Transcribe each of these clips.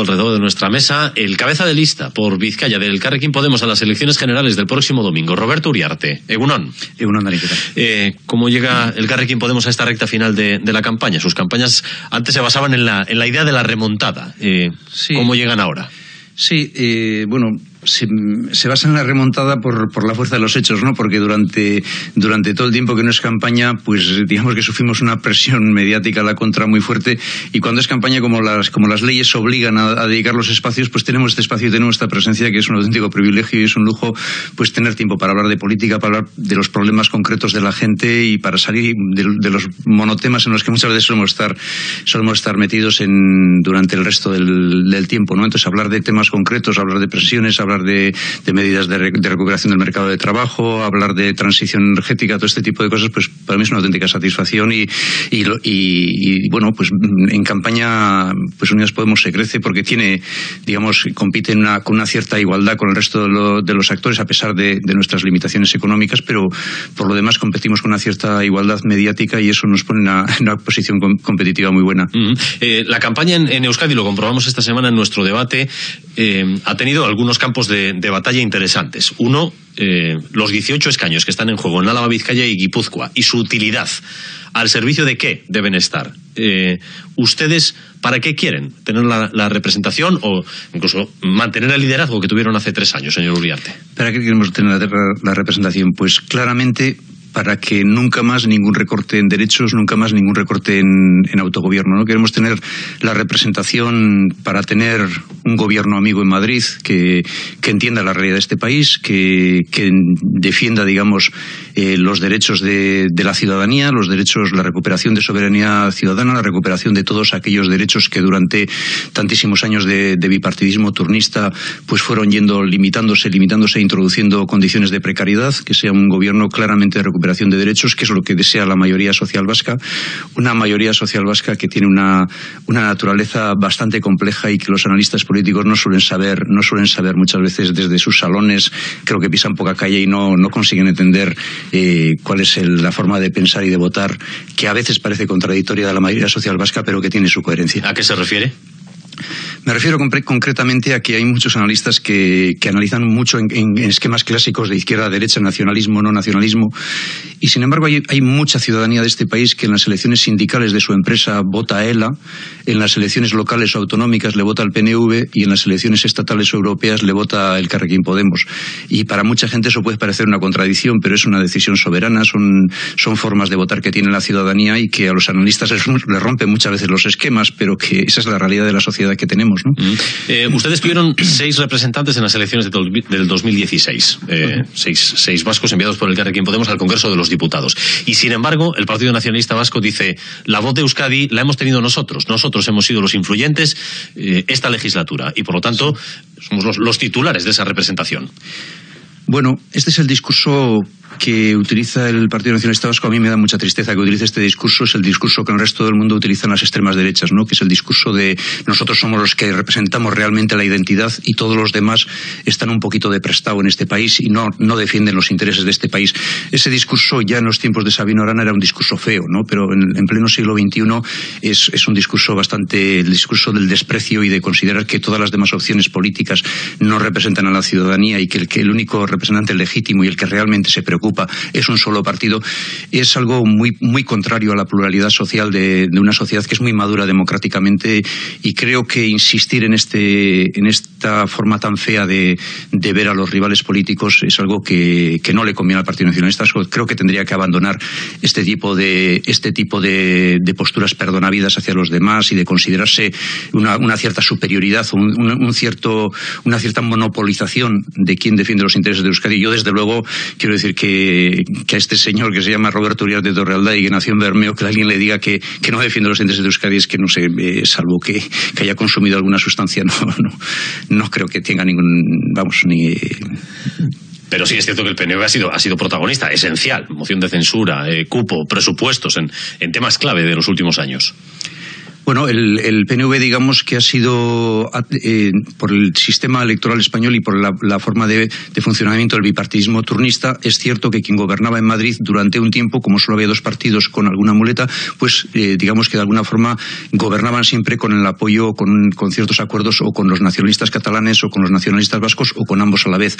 alrededor de nuestra mesa el cabeza de lista por Vizcaya del Carrequín Podemos a las elecciones generales del próximo domingo, Roberto Uriarte. Egunon. Egunon, eh, ¿Cómo llega el Carrequín Podemos a esta recta final de, la campaña? Sus campañas antes se basaban en la, en la idea de la remontada. Eh, ¿Cómo llegan ahora? Sí, eh, bueno, se, se, basa en la remontada por, por, la fuerza de los hechos, ¿no? Porque durante, durante todo el tiempo que no es campaña, pues digamos que sufrimos una presión mediática a la contra muy fuerte y cuando es campaña, como las, como las leyes obligan a, dedicar los espacios, pues tenemos este espacio y tenemos esta presencia que es un auténtico privilegio y es un lujo pues tener tiempo para hablar de política, para hablar de los problemas concretos de la gente y para salir de, los monotemas en los que muchas veces solemos estar, solemos estar metidos en, durante el resto del, del tiempo, ¿no? Entonces hablar de temas concretos, hablar de presiones, hablar de, medidas de, recuperación del mercado de trabajo, hablar de transición energética, todo este tipo de cosas, pues para mí es una auténtica satisfacción y, y, bueno, pues en campaña pues Unidas Podemos se crece porque tiene, digamos, compite con una cierta igualdad con el resto de, los actores a pesar de, nuestras limitaciones económicas, pero por lo demás competimos con una cierta igualdad mediática y eso nos pone en una, posición competitiva muy buena. Eh, la campaña en, Euskadi, lo comprobamos esta semana en nuestro debate, eh, ha tenido algunos campos de, batalla interesantes. Uno, eh, los 18 escaños que están en juego en Álava, Vizcaya y Guipúzcoa y su utilidad. ¿Al servicio de qué deben estar? Eh, ¿Ustedes para qué quieren? ¿Tener la, representación o incluso mantener el liderazgo que tuvieron hace tres años, señor Uriarte? ¿Para qué queremos tener la representación? Pues claramente para que nunca más ningún recorte en derechos, nunca más ningún recorte en, autogobierno. ¿no? Queremos tener la representación para tener un gobierno amigo en Madrid que, entienda la realidad de este país, que, defienda, digamos, eh, los derechos de, la ciudadanía, los derechos, la recuperación de soberanía ciudadana, la recuperación de todos aquellos derechos que durante tantísimos años de, de bipartidismo turnista pues fueron yendo limitándose, limitándose, introduciendo condiciones de precariedad, que sea un gobierno claramente de recuperación de derechos, que es lo que desea la mayoría social vasca, una mayoría social vasca que tiene una, una naturaleza bastante compleja y que los analistas políticos no suelen saber, no suelen saber muchas veces desde sus salones, creo que pisan poca calle y no, no consiguen entender eh, cuál es la forma de pensar y de votar, que a veces parece contradictoria de la mayoría social vasca, pero que tiene su coherencia. ¿A qué se refiere? Me refiero concretamente a que hay muchos analistas que, analizan mucho en, esquemas clásicos de izquierda, derecha, nacionalismo, no nacionalismo, y sin embargo hay, mucha ciudadanía de este país que en las elecciones sindicales de su empresa vota a ELA, en las elecciones locales o autonómicas le vota al PNV y en las elecciones estatales o europeas le vota el Carrequín Podemos. Y para mucha gente eso puede parecer una contradicción, pero es una decisión soberana, son, son formas de votar que tiene la ciudadanía y que a los analistas les, les rompen muchas veces los esquemas, pero que esa es la realidad de la sociedad que tenemos. Eh, ustedes tuvieron seis representantes en las elecciones del 2016, eh, seis, vascos enviados por el Carrequín Podemos al Congreso de los Diputados. Y sin embargo, el Partido Nacionalista Vasco dice, la voz de Euskadi la hemos tenido nosotros, nosotros hemos sido los influyentes eh, esta legislatura y por lo tanto somos los titulares de esa representación. Bueno, este es el discurso que utiliza el Partido Nacionalista Vasco, a mí me da mucha tristeza que utilice este discurso, es el discurso que en el resto del mundo utilizan las extremas derechas, ¿no? que es el discurso de nosotros somos los que representamos realmente la identidad y todos los demás están un poquito de prestado en este país y no, no defienden los intereses de este país. Ese discurso ya en los tiempos de Sabino Arana era un discurso feo, ¿no? pero en, en pleno siglo XXI es, es, un discurso bastante, el discurso del desprecio y de considerar que todas las demás opciones políticas no representan a la ciudadanía y que el, que el único representante legítimo y el que realmente se preocupa es un solo partido, es algo muy, muy contrario a la pluralidad social de, una sociedad que es muy madura democráticamente y creo que insistir en, este, en esta forma tan fea de, ver a los rivales políticos es algo que, no le conviene al Partido Nacionalista. Creo que tendría que abandonar este tipo de, este tipo de, posturas perdonavidas hacia los demás y de considerarse una, cierta superioridad, un, cierto, una cierta monopolización de quien defiende los intereses de Euskadi. Yo, desde luego, quiero decir que que, a este señor que se llama Roberto Urias de Torrealda y que nació en Bermeo, que alguien le diga que, no defiende los intereses de Euskadi es que no sé, eh, salvo que, haya consumido alguna sustancia, no, no, no creo que tenga ningún, vamos, ni... Pero sí es cierto que el PNV ha sido, ha sido protagonista, esencial, moción de censura, eh, cupo, presupuestos, en, en temas clave de los últimos años. Bueno, el, PNV, digamos que ha sido, eh, por el sistema electoral español y por la, forma de, funcionamiento del bipartidismo turnista, es cierto que quien gobernaba en Madrid durante un tiempo, como solo había dos partidos con alguna muleta, pues eh, digamos que de alguna forma gobernaban siempre con el apoyo, con, con, ciertos acuerdos o con los nacionalistas catalanes o con los nacionalistas vascos o con ambos a la vez.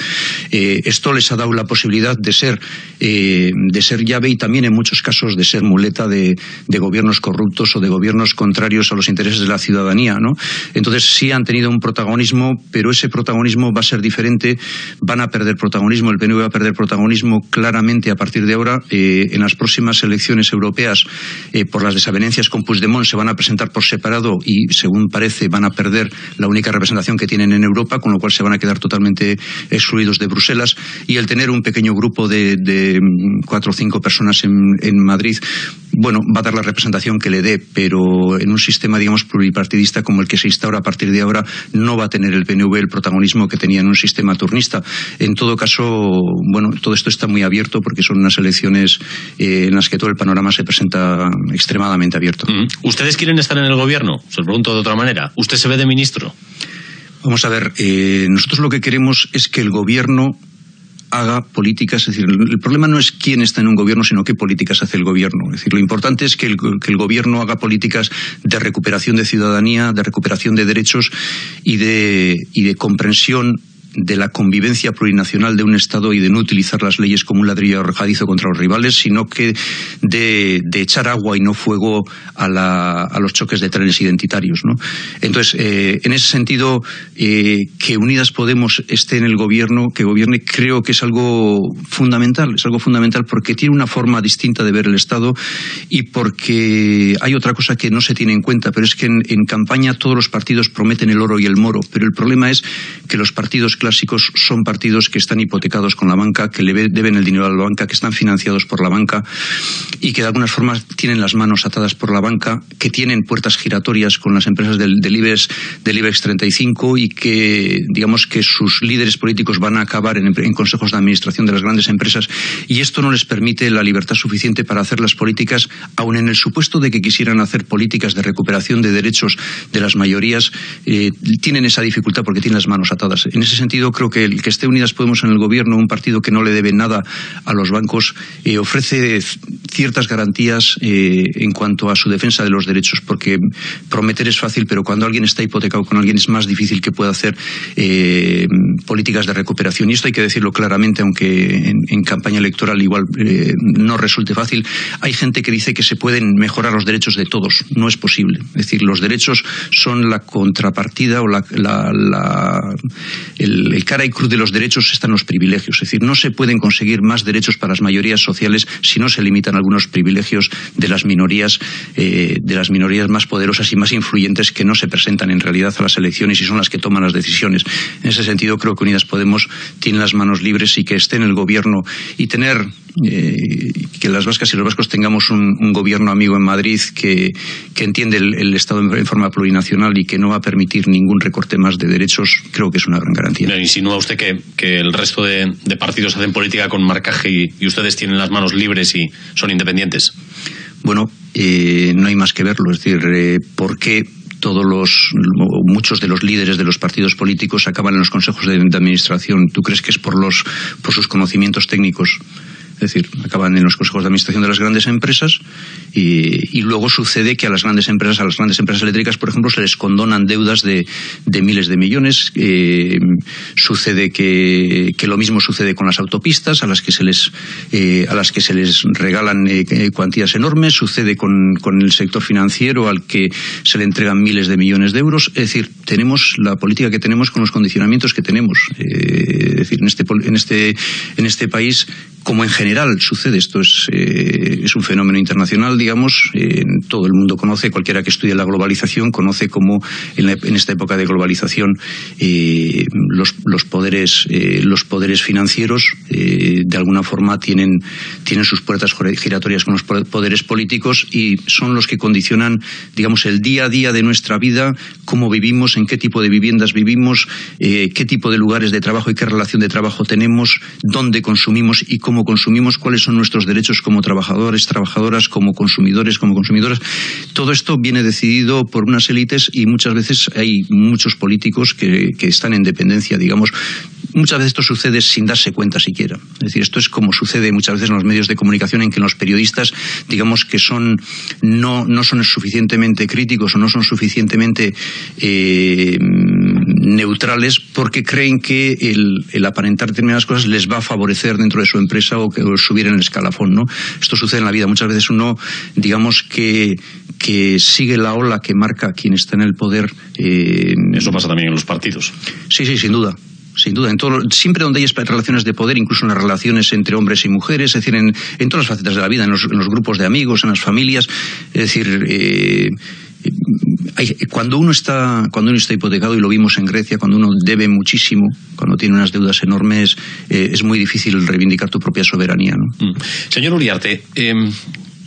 Eh, esto les ha dado la posibilidad de ser, de ser llave y también en muchos casos de ser muleta de gobiernos corruptos o de gobiernos contrarios a los intereses de la ciudadanía. ¿no? Entonces sí han tenido un protagonismo, pero ese protagonismo va a ser diferente, van a perder protagonismo, el PNV va a perder protagonismo claramente a partir de ahora. Eh, en las próximas elecciones europeas, eh, por las desavenencias con Puigdemont, se van a presentar por separado y, según parece, van a perder la única representación que tienen en Europa, con lo cual se van a quedar totalmente excluidos de Bruselas. Y el tener un pequeño grupo de, mm, cuatro o cinco personas en, en Madrid, bueno, va a dar la representación que le dé, pero en un sistema, digamos, pluripartidista como el que se instaura a partir de ahora, no va a tener el PNV el protagonismo que tenía en un sistema turnista. En todo caso, bueno, todo esto está muy abierto porque son unas elecciones eh, en las que todo el panorama se presenta extremadamente abierto. Mm. ¿Ustedes quieren estar en el gobierno? Se lo pregunto de otra manera. ¿Usted se ve de ministro? Vamos a ver, eh, nosotros lo que queremos es que el gobierno haga políticas. Es decir, el problema no es quién está en un gobierno, sino qué políticas hace el gobierno. Es decir, lo importante es que el, que el gobierno haga políticas de recuperación de ciudadanía, de recuperación de derechos y de, y de comprensión de la convivencia plurinacional de un Estado y de no utilizar las leyes como un ladrillo arrojadizo contra los rivales, sino que de, echar agua y no fuego a, los choques de trenes identitarios. ¿no? Entonces, eh, en ese sentido, eh, que Unidas Podemos esté en el gobierno, que gobierne, creo que es algo fundamental, es algo fundamental porque tiene una forma distinta de ver el Estado y porque hay otra cosa que no se tiene en cuenta, pero es que en campaña todos los partidos prometen el oro y el moro, pero el problema es que los partidos clásicos son partidos que están hipotecados con la banca, que le deben el dinero a la banca, que están financiados por la banca y que de alguna forma tienen las manos atadas por la banca, que tienen puertas giratorias con las empresas del, IBEX, del IBEX 35 y que, digamos, que sus líderes políticos van a acabar en, consejos de administración de las grandes empresas y esto no les permite la libertad suficiente para hacer las políticas, aun en el supuesto de que quisieran hacer políticas de recuperación de derechos de las mayorías, eh, tienen esa dificultad porque tienen las manos atadas. En ese creo que el que esté Unidas Podemos en el gobierno, un partido que no le debe nada a los bancos, eh, ofrece ciertas garantías eh, en cuanto a su defensa de los derechos, porque prometer es fácil, pero cuando alguien está hipotecado con alguien es más difícil que pueda hacer eh, políticas de recuperación. Y esto hay que decirlo claramente, aunque en, campaña electoral igual no resulte fácil. Hay gente que dice que se pueden mejorar los derechos de todos. No es posible. Es decir, los derechos son la contrapartida o la, el, cara y cruz de los derechos están los privilegios. Es decir, no se pueden conseguir más derechos para las mayorías sociales si no se limitan algunos privilegios de las minorías, eh, de las minorías más poderosas y más influyentes que no se presentan en realidad a las elecciones y son las que toman las decisiones. En ese sentido, creo que Unidas Podemos tiene las manos libres y que esté en el gobierno y tener eh, que las vascas y los vascos tengamos un, gobierno amigo en Madrid que, entiende el, Estado en, forma plurinacional y que no va a permitir ningún recorte más de derechos, creo que es una gran garantía. ¿Insinúa usted que, el resto de, partidos hacen política con marcaje y, ustedes tienen las manos libres y son independientes? Bueno, eh, no hay más que verlo. Es decir, eh, ¿por qué todos los muchos de los líderes de los partidos políticos acaban en los consejos de, de administración? ¿Tú crees que es por los por sus conocimientos técnicos? Es decir, acaban en los consejos de administración de las grandes empresas y, luego sucede que a las grandes empresas, a las grandes empresas eléctricas, por ejemplo, se les condonan deudas de, miles de millones. Eh, sucede que, lo mismo sucede con las autopistas, a las que se les, eh, a las que se les regalan eh, cuantías enormes. Sucede con, el sector financiero, al que se le entregan miles de millones de euros. Es decir, tenemos la política que tenemos con los condicionamientos que tenemos. es decir, en este, en este, en este país como en general sucede, esto es, eh, es un fenómeno internacional, digamos, todo el mundo conoce, cualquiera que estudie la globalización conoce cómo en, esta época de globalización eh, los, los, poderes, eh, los poderes financieros de alguna forma tienen, tienen sus puertas giratorias con los poderes políticos y son los que condicionan, digamos, el día a día de nuestra vida, cómo vivimos, en qué tipo de viviendas vivimos, qué tipo de lugares de trabajo y qué relación de trabajo tenemos, dónde consumimos y cómo cómo consumimos, cuáles son nuestros derechos como trabajadores, trabajadoras, como consumidores, como consumidoras. Todo esto viene decidido por unas élites y muchas veces hay muchos políticos que, que están en dependencia, digamos, muchas veces esto sucede sin darse cuenta siquiera. Es decir, esto es como sucede muchas veces en los medios de comunicación en que los periodistas, digamos que son no, no son suficientemente críticos o no son suficientemente eh, neutrales porque creen que el, aparentar determinadas cosas les va a favorecer dentro de su empresa o, que, subir en el escalafón. ¿no? Esto sucede en la vida. Muchas veces uno, digamos que, que sigue la ola que marca quien está en el poder. Eh, Eso pasa también en los partidos. Sí, sí, sin duda sin duda. En todo, siempre donde hay relaciones de poder, incluso en las relaciones entre hombres y mujeres, es decir, en, todas las facetas de la vida, en los, grupos de amigos, en las familias. Es decir, eh, cuando uno está cuando uno está hipotecado y lo vimos en Grecia cuando uno debe muchísimo cuando tiene unas deudas enormes eh, es muy difícil reivindicar tu propia soberanía mm. señor Uriarte em,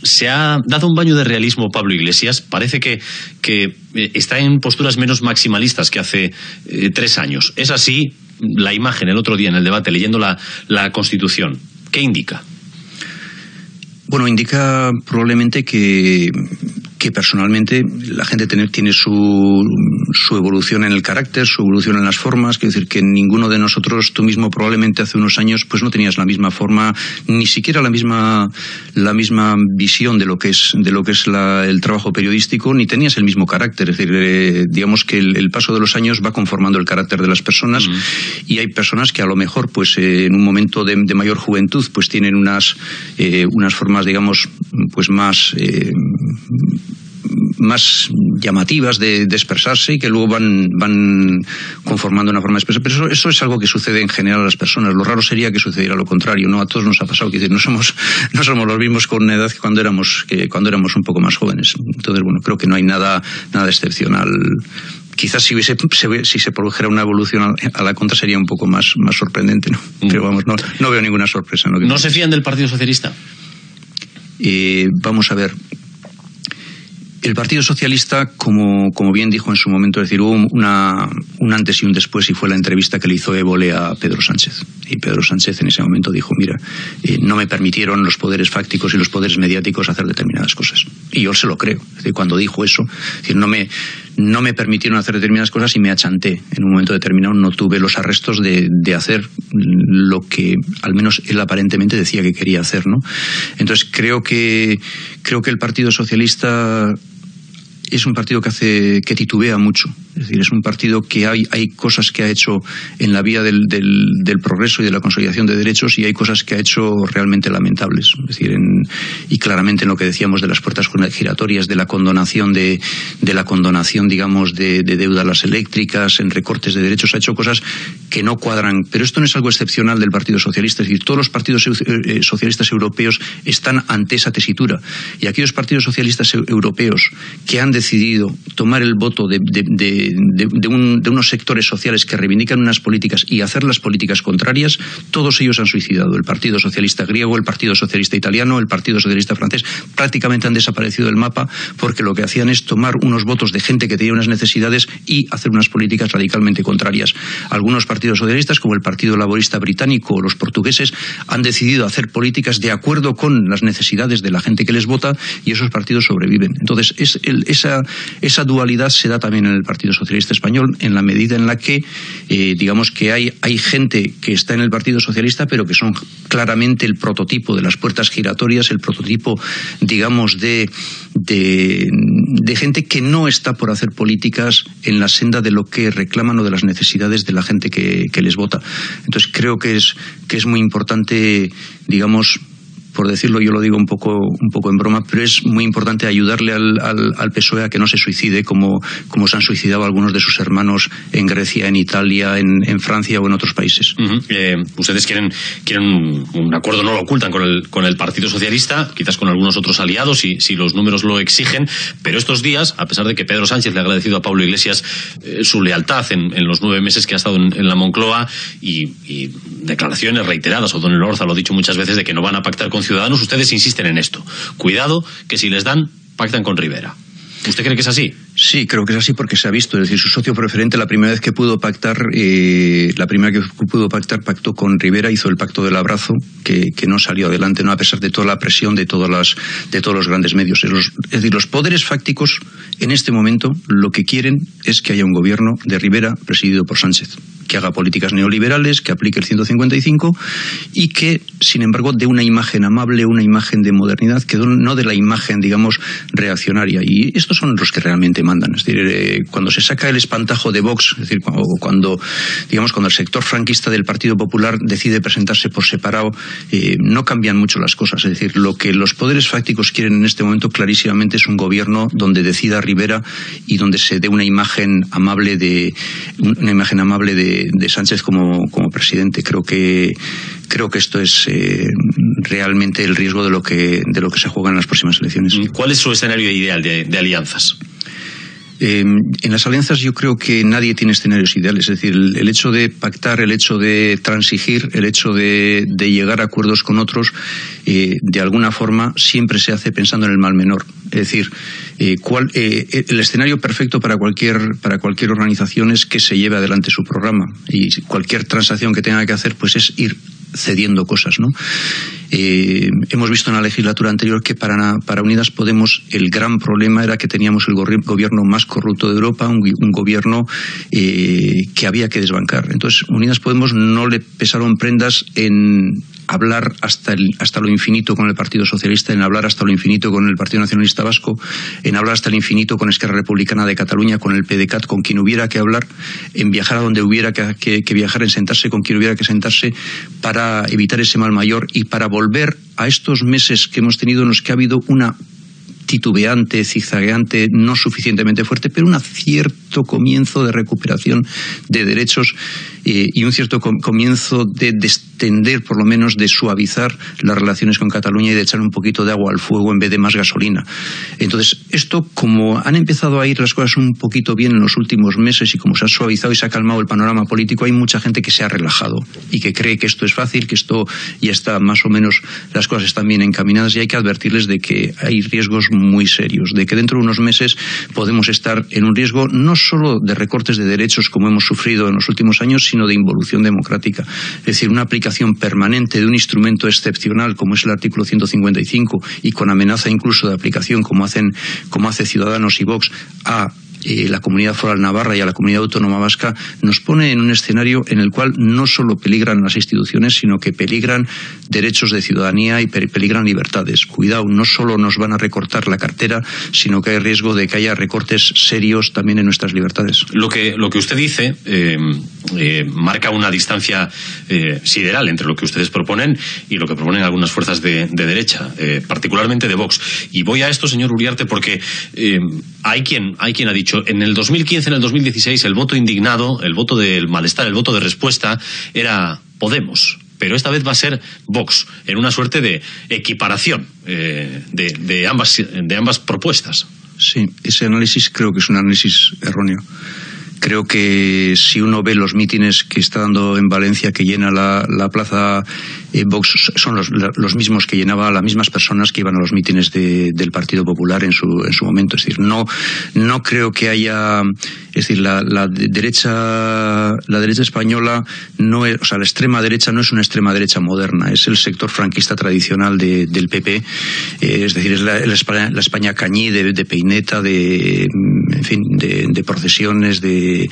se ha dado un baño de realismo Pablo Iglesias. Parece que, que eh, está en posturas menos maximalistas que hace tres años. ¿Es así? la imagen el otro día en el debate leyendo la, la Constitución, ¿qué indica? Bueno, indica probablemente que, que personalmente la gente tiene su, su, evolución en el carácter, su evolución en las formas, quiero decir que ninguno de nosotros, tú mismo probablemente hace unos años, pues no tenías la misma forma, ni siquiera la misma, la misma visión de lo que es, de lo que es el trabajo periodístico, ni tenías el mismo carácter. Es decir, eh, digamos que el, paso de los años va conformando el carácter de las personas y hay personas que a lo mejor, pues eh, en un momento de, mayor juventud, pues tienen unas, eh, unas formas, digamos, pues más más llamativas de, expresarse y que luego van, van conformando una forma de expresar. Pero eso, es algo que sucede en general a las personas. Lo raro sería que sucediera lo contrario, ¿no? A todos nos ha pasado. Que no somos, no somos los mismos con una edad que cuando éramos, que cuando éramos un poco más jóvenes. Entonces, bueno, creo que no hay nada, nada excepcional quizás si, hubiese, si se produjera una evolución a la contra sería un poco más, más sorprendente, ¿no? Mm. Pero vamos, no, no veo ninguna sorpresa. ¿No, ¿No se fían del Partido Socialista? Eh, vamos a ver, el Partido Socialista, como, como, bien dijo en su momento, es decir, hubo una, un antes y un después y fue la entrevista que le hizo Évole a Pedro Sánchez. Y Pedro Sánchez en ese momento dijo, mira, eh, no me permitieron los poderes fácticos y los poderes mediáticos hacer determinadas cosas. Y yo se lo creo. Es decir, cuando dijo eso, es decir, no me, no me permitieron hacer determinadas cosas y me achanté. En un momento determinado no tuve los arrestos de, de hacer lo que al menos él aparentemente decía que quería hacer. ¿no? Entonces creo que, creo que el Partido Socialista es un partido que hace que titubea mucho. Es decir, es un partido que hay, hay cosas que ha hecho en la vía del, del, progreso y de la consolidación de derechos y hay cosas que ha hecho realmente lamentables. Es decir, y claramente en lo que decíamos de las puertas giratorias, de la condonación de, de la condonación, digamos, de, de deuda a las eléctricas, en recortes de derechos, ha hecho cosas que no cuadran. Pero esto no es algo excepcional del Partido Socialista. Es decir, todos los partidos eh, eh, socialistas europeos están ante esa tesitura. Y aquellos partidos socialistas europeos que han decidido tomar el voto de, de, unos sectores sociales que reivindican unas políticas y hacer las políticas contrarias, todos ellos han suicidado. El Partido Socialista griego, el Partido Socialista italiano, el Partido Socialista francés, prácticamente han desaparecido del mapa porque lo que hacían es tomar unos votos de gente que tenía unas necesidades y hacer unas políticas radicalmente contrarias. Algunos partidos socialistas, como el Partido Laborista Británico o los portugueses, han decidido hacer políticas de acuerdo con las necesidades de la gente que les vota y esos partidos sobreviven. Entonces, es esa dualidad se da también en el Partido Socialista Español en la medida en la que, eh, digamos que hay, hay gente que está en el Partido Socialista, pero que son claramente el prototipo de las puertas giratorias, el prototipo, digamos, de, de, gente que no está por hacer políticas en la senda de lo que reclaman o de las necesidades de la gente que, que les vota. Entonces creo que es, que es muy importante, digamos, por decirlo, yo lo digo un poco, un poco en broma, pero es muy importante ayudarle al, al, PSOE a que no se suicide como, como se han suicidado algunos de sus hermanos en Grecia, en Italia, en, en Francia o en otros países. Eh, ustedes quieren, quieren un, acuerdo, no lo ocultan con el, con el Partido Socialista, quizás con algunos otros aliados, si, si los números lo exigen, pero estos días, a pesar de que Pedro Sánchez le ha agradecido a Pablo Iglesias eh, su lealtad en, en, los nueve meses que ha estado en, la Moncloa y, y, declaraciones reiteradas, o Don Orza lo ha dicho muchas veces, de que no van a pactar con Ciudadanos, ustedes insisten en esto. Cuidado, que si les dan, pactan con Rivera. ¿Usted cree que es así? Sí, creo que es así porque se ha visto. Es decir, su socio preferente, la primera vez que pudo pactar, eh, la primera que pudo pactar, pactó con Rivera, hizo el pacto del abrazo, que, no salió adelante, no a pesar de toda la presión de todas las, de todos los grandes medios. Es, es decir, los poderes fácticos en este momento lo que quieren es que haya un gobierno de Rivera presidido por Sánchez que haga políticas neoliberales, que aplique el 155 y que, sin embargo, dé una imagen amable, una imagen de modernidad, que no de la imagen, digamos, reaccionaria. Y estos son los que realmente mandan. Es decir, eh, cuando se saca el espantajo de Vox, es decir, cuando, digamos, cuando el sector franquista del Partido Popular decide presentarse por separado, eh, no cambian mucho las cosas. Es decir, lo que los poderes fácticos quieren en este momento clarísimamente es un gobierno donde decida Rivera y donde se dé una imagen amable de una imagen amable de de, Sánchez como, como, presidente. Creo que creo que esto es eh, realmente el riesgo de lo que de lo que se juega en las próximas elecciones. ¿Cuál es su escenario ideal de, alianzas? Eh, en las alianzas yo creo que nadie tiene escenarios ideales. Es decir, el, hecho de pactar, el hecho de transigir, el hecho de, llegar a acuerdos con otros, eh, de alguna forma siempre se hace pensando en el mal menor. Es decir, eh, eh, el escenario perfecto para cualquier, para cualquier organización es que se lleve adelante su programa y cualquier transacción que tenga que hacer pues es ir cediendo cosas. ¿no? Eh, hemos visto en la legislatura anterior que para, para Unidas Podemos el gran problema era que teníamos el gobierno más corrupto de Europa, un, gobierno que había que desbancar. Entonces, Unidas Podemos no le pesaron prendas en hablar hasta, el, hasta lo infinito con el Partido Socialista, en hablar hasta lo infinito con el Partido Nacionalista Vasco, en hablar hasta el infinito con Esquerra Republicana de Cataluña, con el PDCAT, con quien hubiera que hablar, en viajar a donde hubiera que, que viajar, en sentarse con quien hubiera que sentarse para evitar ese mal mayor y para volver a estos meses que hemos tenido en los que ha habido una titubeante, zigzagueante, no suficientemente fuerte, pero un cierto comienzo de recuperación de derechos eh, y un cierto comienzo de destender, por lo menos de suavizar las relaciones con Cataluña y de echar un poquito de agua al fuego en vez de más gasolina. Entonces, esto, como han empezado a ir las cosas un poquito bien en los últimos meses y como se ha suavizado y se ha calmado el panorama político, hay mucha gente que se ha relajado y que cree que esto es fácil, que esto ya está más o menos, las cosas están bien encaminadas y hay que advertirles de que hay riesgos muy serios, de que dentro de unos meses podemos estar en un riesgo no solo de recortes de derechos como hemos sufrido en los últimos años, sino de involución democrática. Es decir, una aplicación permanente de un instrumento excepcional como es el artículo 155 y con amenaza incluso de aplicación como hacen como hace Ciudadanos y Vox a eh, la comunidad foral navarra y a la comunidad autónoma vasca nos pone en un escenario en el cual no solo peligran las instituciones, sino que peligran derechos de ciudadanía y peligran libertades. Cuidado, no solo nos van a recortar la cartera, sino que hay riesgo de que haya recortes serios también en nuestras libertades. Lo que, lo que usted dice eh, eh, marca una distancia sideral entre lo que ustedes proponen y lo que proponen algunas fuerzas de, de derecha, particularmente de Vox. Y voy a esto, señor Uriarte, porque hay, quien, hay quien ha dicho en el 2015, en el 2016, el voto indignado, el voto del malestar, el voto de respuesta era Podemos. Pero esta vez va a ser Vox, en una suerte de equiparación eh, de, ambas, de ambas propuestas. Sí, ese análisis creo que es un análisis erróneo. Creo que si uno ve los mítines que está dando en Valencia, que llena la, la plaza eh, Vox, son los, los, mismos que llenaba las mismas personas que iban a los mítines del Partido Popular en su, en su momento. Es decir, no, no creo que haya. Es decir, la, la derecha, la derecha española no es, o sea, la extrema derecha no es una extrema derecha moderna, es el sector franquista tradicional del PP. Eh, es decir, es la, España, la España cañí de, de peineta, de, en fin, de, de procesiones, de eh,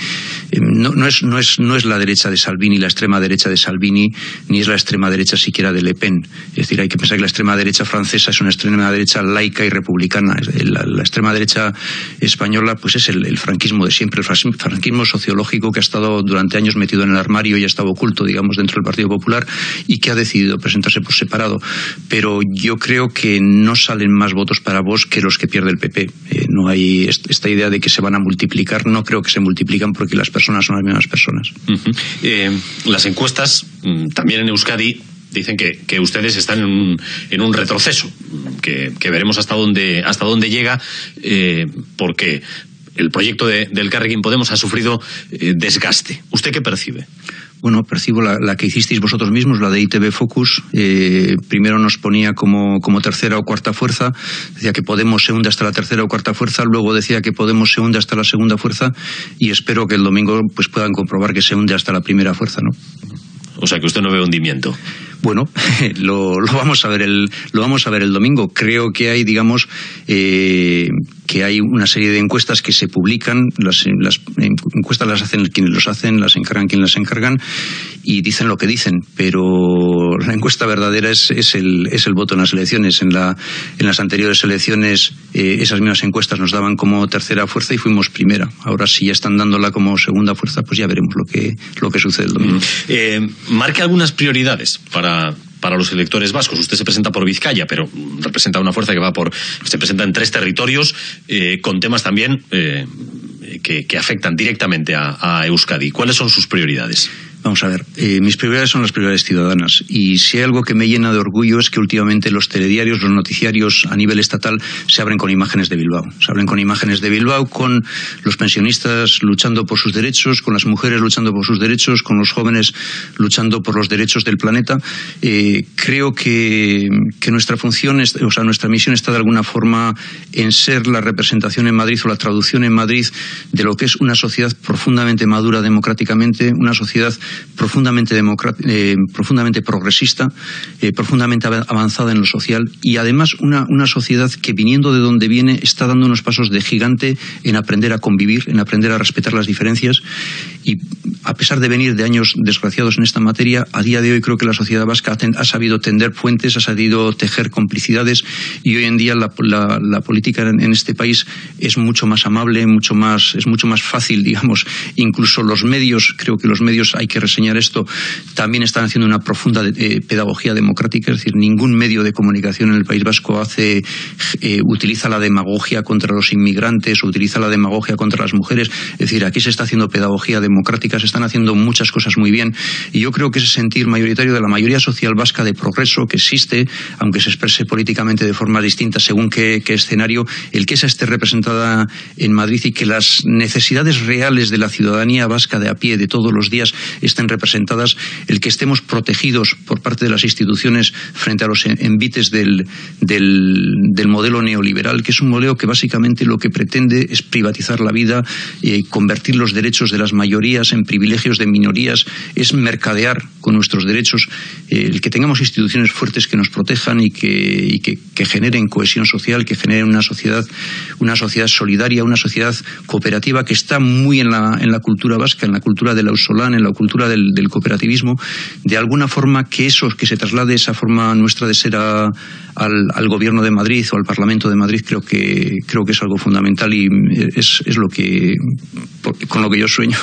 no, no, es, no, es, no es la derecha de Salvini, la extrema derecha de Salvini, ni es la extrema derecha siquiera de Le Pen. Es decir, hay que pensar que la extrema derecha francesa es una extrema derecha laica y republicana. La, la extrema derecha española pues es el, franquismo de siempre, el franquismo sociológico que ha estado durante años metido en el armario y ha estado oculto, digamos, dentro del Partido Popular y que ha decidido presentarse por separado. Pero yo creo que no salen más votos para vos que los que pierde el PP. Eh, no hay esta idea de que se van a multiplicar, no creo que se multipliquen porque las personas son las mismas personas. Eh, las encuestas, mm, también en Euskadi, dicen que, ustedes están en un, retroceso, que, veremos hasta dónde, hasta dónde llega, eh, porque el proyecto del Carrequín Podemos ha sufrido eh, desgaste. ¿Usted qué percibe? Bueno, percibo la, que hicisteis vosotros mismos, la de ITV Focus. Eh, primero nos ponía como, como tercera o cuarta fuerza, decía que Podemos se hunde hasta la tercera o cuarta fuerza, luego decía que Podemos se hunde hasta la segunda fuerza y espero que el domingo pues puedan comprobar que se hunde hasta la primera fuerza, ¿no? O sea que usted no ve hundimiento. Bueno, lo, vamos a ver el lo vamos a ver el domingo. Creo que hay, digamos, eh, que hay una serie de encuestas que se publican, las, encuestas las hacen quienes los hacen, las encargan quienes las encargan y dicen lo que dicen, pero la encuesta verdadera es, es, el, es el voto en las elecciones. En, la, en las anteriores elecciones eh, esas mismas encuestas nos daban como tercera fuerza y fuimos primera. Ahora si ya están dándola como segunda fuerza, pues ya veremos lo que, lo que sucede el domingo. Mm. Eh, marque algunas prioridades para, para los electores vascos. Usted se presenta por Vizcaya, pero representa una fuerza que va por. se presenta en tres territorios, eh, con temas también eh, que, afectan directamente a Euskadi. ¿Cuáles son sus prioridades? Vamos a ver, eh, mis prioridades son las prioridades ciudadanas y si hay algo que me llena de orgullo es que últimamente los telediarios, los noticiarios a nivel estatal se abren con imágenes de Bilbao. Se abren con imágenes de Bilbao, con los pensionistas luchando por sus derechos, con las mujeres luchando por sus derechos, con los jóvenes luchando por los derechos del planeta. Eh, creo que, nuestra función, o sea, nuestra misión está de alguna forma en ser la representación en Madrid o la traducción en Madrid de lo que es una sociedad profundamente madura democráticamente, una sociedad profundamente, eh, profundamente progresista, eh, profundamente avanzada en lo social y además una, una sociedad que viniendo de donde viene está dando unos pasos de gigante en aprender a convivir, en aprender a respetar las diferencias y a pesar de venir de años desgraciados en esta materia, a día de hoy creo que la sociedad vasca ha, sabido tender puentes, ha sabido tejer complicidades y hoy en día la, política en, este país es mucho más amable, mucho más, es mucho más fácil, digamos. Incluso los medios, creo que los medios, hay que reseñar esto, también están haciendo una profunda eh, pedagogía democrática, es decir, ningún medio de comunicación en el País Vasco hace, eh, utiliza la demagogia contra los inmigrantes utiliza la demagogia contra las mujeres. Es decir, aquí se está haciendo pedagogía democrática, se están haciendo muchas cosas muy bien y yo creo que ese sentir mayoritario de la mayoría social vasca de progreso que existe, aunque se exprese políticamente de forma distinta según qué, escenario, el que esa esté representada en Madrid y que las necesidades reales de la ciudadanía vasca de a pie de todos los días estén representadas, el que estemos protegidos por parte de las instituciones frente a los envites del, del, modelo neoliberal, que es un modelo que básicamente lo que pretende es privatizar la vida, y convertir los derechos de las mayorías en privilegios de minorías, es mercadear con nuestros derechos, el que tengamos instituciones fuertes que nos protejan y que, que, generen cohesión social, que generen una sociedad, una sociedad solidaria, una sociedad cooperativa que está muy en la, en la cultura vasca, en la cultura del ausolán, en la cultura del, cooperativismo, de alguna forma que eso, que se traslade esa forma nuestra de ser al, al, gobierno de Madrid o al Parlamento de Madrid, creo que, creo que es algo fundamental y es, es lo que, con lo que yo sueño.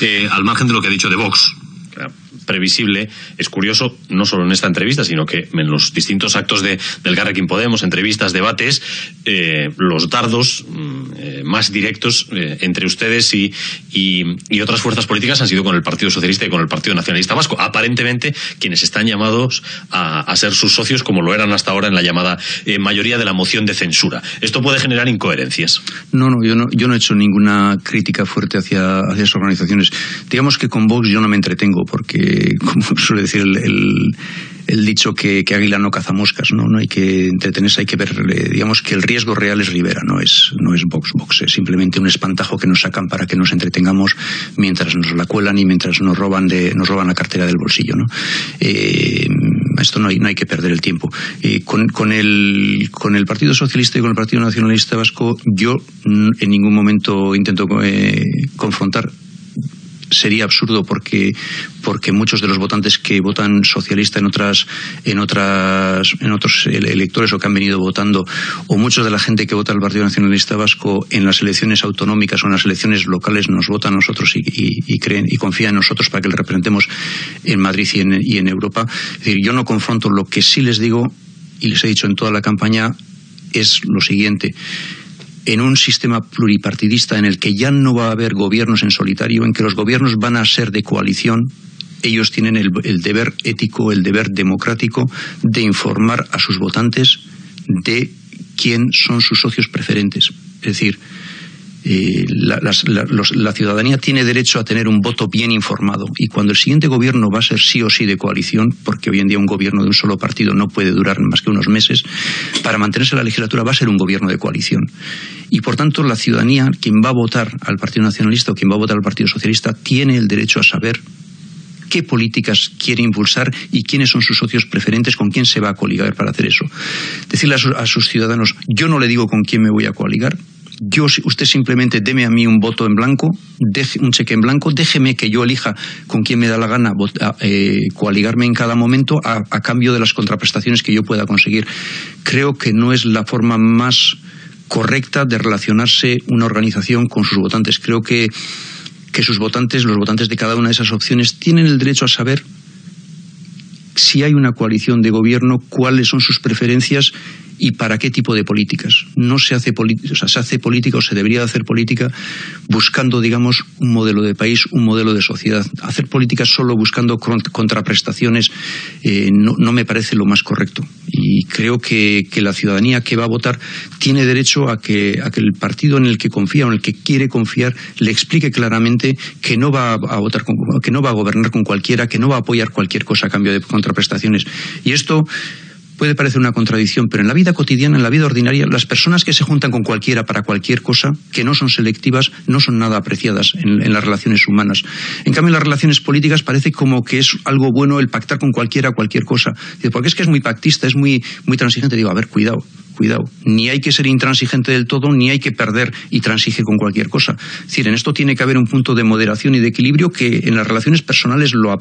Eh, al margen de lo que ha dicho de Vox, previsible. Es curioso, no solo en esta entrevista, sino que en los distintos actos de, del Garrequín Podemos, entrevistas, debates, eh, los dardos mm, eh, más directos eh, entre ustedes y, y, otras fuerzas políticas han sido con el Partido Socialista y con el Partido Nacionalista Vasco. Aparentemente, quienes están llamados a, ser sus socios, como lo eran hasta ahora en la llamada mayoría de la moción de censura. Esto puede generar incoherencias. No, no, yo no, yo no he hecho ninguna crítica fuerte hacia, hacia esas organizaciones. Digamos que con Vox yo no me entretengo, porque como suele decir el, dicho que, águila no caza moscas, ¿no? No hay que entretenerse, hay que ver, eh, digamos que el riesgo real es Rivera, no es, no es Vox Vox, es simplemente un espantajo que nos sacan para que nos entretengamos mientras nos la cuelan y mientras nos roban, de, nos roban la cartera del bolsillo, ¿no? Eh, esto no hay, no hay que perder el tiempo. Eh, con, el, con el Partido Socialista y con el Partido Nacionalista Vasco, yo en ningún momento intento confrontar sería absurdo porque, porque muchos de los votantes que votan socialista en otras, en otras, en otros electores o que han venido votando, o muchos de la gente que vota al Partido Nacionalista Vasco en las elecciones autonómicas o en las elecciones locales nos votan a nosotros y, creen y confían en nosotros para que le representemos en Madrid y en, y en Europa. Es decir, yo no confronto lo que sí les digo y les he dicho en toda la campaña es lo siguiente en un sistema pluripartidista en el que ya no va a haber gobiernos en solitario, en que los gobiernos van a ser de coalición, ellos tienen el, deber ético, el deber democrático de informar a sus votantes de quién son sus socios preferentes. Es decir, la, ciudadanía tiene derecho a tener un voto bien informado y cuando el siguiente gobierno va a ser sí o sí de coalición, porque hoy en día un gobierno de un solo partido no puede durar más que unos meses, para mantenerse la legislatura va a ser un gobierno de coalición. Y por tanto la ciudadanía, quien va a votar al Partido Nacionalista o quien va a votar al Partido Socialista, tiene el derecho a saber qué políticas quiere impulsar y quiénes son sus socios preferentes, con quién se va a coligar para hacer eso. Decirle a sus ciudadanos, yo no le digo con quién me voy a coaligar, yo, usted simplemente deme a mí un voto en blanco, un cheque en blanco, déjeme que yo elija con quién me da la gana eh, coaligarme en cada momento a, cambio de las contraprestaciones que yo pueda conseguir. Creo que no es la forma más correcta de relacionarse una organización con sus votantes. Creo que, que sus votantes, los votantes de cada una de esas opciones, tienen el derecho a saber si hay una coalición de gobierno, cuáles son sus preferencias y para qué tipo de políticas. No se hace, o sea, se hace política o se debería hacer política buscando, digamos, un modelo de país, un modelo de sociedad. Hacer política solo buscando contraprestaciones eh, no, me parece lo más correcto. Y creo que, la ciudadanía que va a votar tiene derecho a que, el partido en el que confía o en el que quiere confiar le explique claramente que no va a votar que no va a gobernar con cualquiera, que no va a apoyar cualquier cosa a cambio de contraprestaciones. Y esto puede parecer una contradicción, pero en la vida cotidiana, en la vida ordinaria, las personas que se juntan con cualquiera para cualquier cosa, que no son selectivas, no son nada apreciadas en, las relaciones humanas. En cambio, en las relaciones políticas parece como que es algo bueno el pactar con cualquiera cualquier cosa. Porque es que es muy pactista, es muy, muy transigente. Digo, a ver, cuidado cuidado, ni hay que ser intransigente del todo, ni hay que perder y transigir con cualquier cosa. Es decir, en esto tiene que haber un punto de moderación y de equilibrio que en las relaciones personales lo,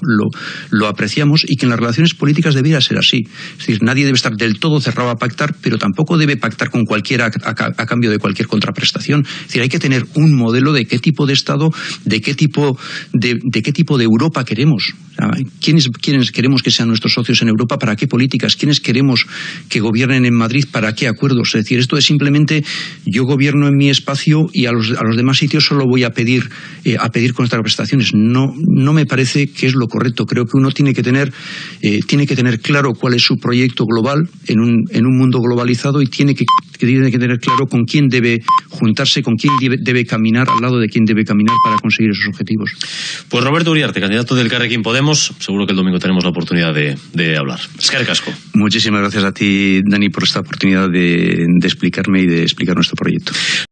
lo, apreciamos y que en las relaciones políticas debería ser así. Es decir, nadie debe estar del todo cerrado a pactar, pero tampoco debe pactar con cualquiera a, cambio de cualquier contraprestación. Es decir, hay que tener un modelo de qué tipo de Estado, de qué tipo de, de qué tipo de Europa queremos. ¿Quiénes, ¿Quiénes queremos que sean nuestros socios en Europa? ¿Para qué políticas? ¿Quiénes queremos que gobiernen en Madrid? ¿Para qué acuerdos. Es decir, esto es simplemente yo gobierno en mi espacio y a los, a los demás sitios solo voy a pedir, eh, a pedir contraprestaciones. No, no me parece que es lo correcto. Creo que uno tiene que tener, eh, tiene que tener claro cuál es su proyecto global en un, en un mundo globalizado y tiene que, tiene que tener claro con quién debe juntarse, con quién debe, caminar, al lado de quién debe caminar para conseguir esos objetivos. Pues Roberto Uriarte, candidato del Carrequín Podemos, seguro que el domingo tenemos la oportunidad de, de hablar. Es Casco. Muchísimas gracias a ti, Dani, por esta oportunidad de, explicarme y de explicar nuestro proyecto.